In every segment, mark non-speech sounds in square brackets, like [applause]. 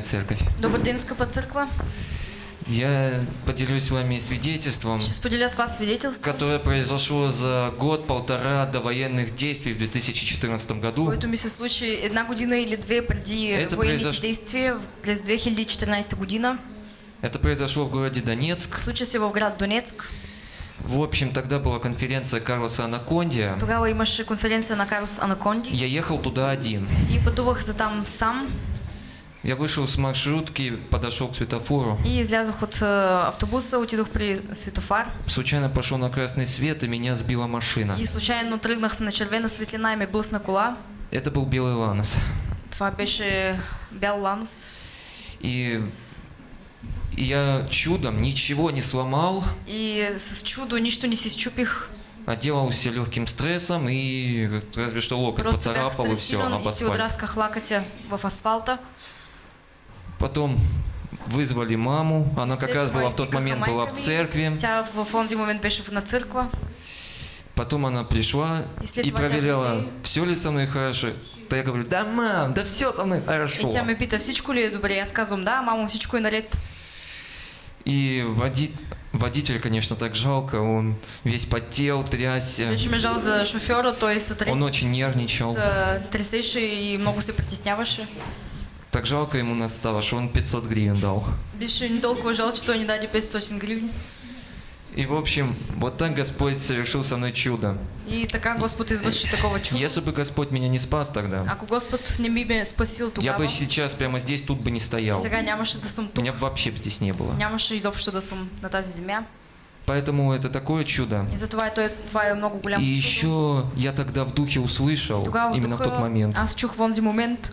церковь. Скъпа църква. Я поделюсь с вами свидетельством, Ще споделя с вас свидетелство, которое произошло за год-полтора до военных действий в 2014 году. което ми се случи една година или две преди Это военните произош- действия в- през 2014 година. Это произошло в городе Донецк. Случи се в град Донецк. В общем, тогда была конференция Карлоса Анакондия. Тогава имаше конференция на Карлс Анаконди Я ехал туда один. и пътувах за там сам Я вышел с маршрутки, подошел к светофору. и излязох от е, автобуса, отидох при светофар Случайно пошел на красный свет, и меня сбила машина. и случайно тръгнах на червена светлина и ме блъсна кола. Это был белый ланос. Това беше бял ланос. И я чудом ничего не сломал, И с чудо нищо не си счупих. отделался легким стрессом и разве что локоть Просто поцарапал и все, об асфальт. отрасках лакътя в асфалта. Потом вызвали маму, она как раз была в тот момент была в церкви. Потом она пришла И и проверяла, все ли со мной хорошо. То я говорю, да, мам, да все со мной хорошо. И тя ме пита, всичко ли е добре? Аз казвам, да, мамо, всичко е наред. И водит- водитель, конечно, так жалко, он весь потел, трясся, ме жал за шофьора, той се, трес... он очень нервничал. се тресеше и много се притесняваше. Так жалко ему нас стало, что он 500 гривен дал. Беше ни толкова жал, че той ни даде 500 гривни. И, в общем, вот так Господь совершил со мной чудо. И така Господ извърши такова чудо. Если бы Господь меня не спас тогда, Ако Господ не би ме спасил я тогава, бы сейчас прямо здесь, тут бы не стоял. сега нямаше да съм тук. Меня бы вообще здесь не было. Нямаше изобщо да съм на тази земя. Поэтому это такое чудо. И затова е, той, това много И чудо. еще я тогда в духе услышал, Тогава именно в тот момент, аз чух в онзи момент.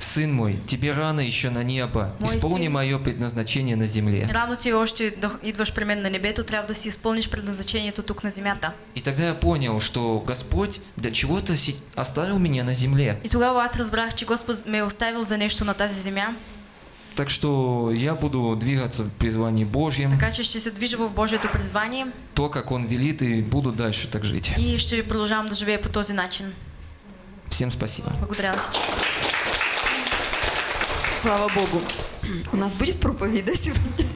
«Сын мой, тебе рано еще на небо, Мой исполни сын. мое предназначение на земле». Рано ти още идваш при мен на небето, трябва да си изпълниш предназначението тук на земята. И тогда я понял, что Господь для чего-то оставил меня на земле. И тогава аз разбрах, че Господ ме е оставил за нещо на тази земя, Так что я буду двигаться в призвании Божьем, така че ще се движа в Божието призвание то, как Он велит, и буду дальше так жить. и ще продължавам да живея по този начин. Всем спасибо. Благодаря на всички. Слава Богу. [clears throat] У нас будет проповедь, сегодня?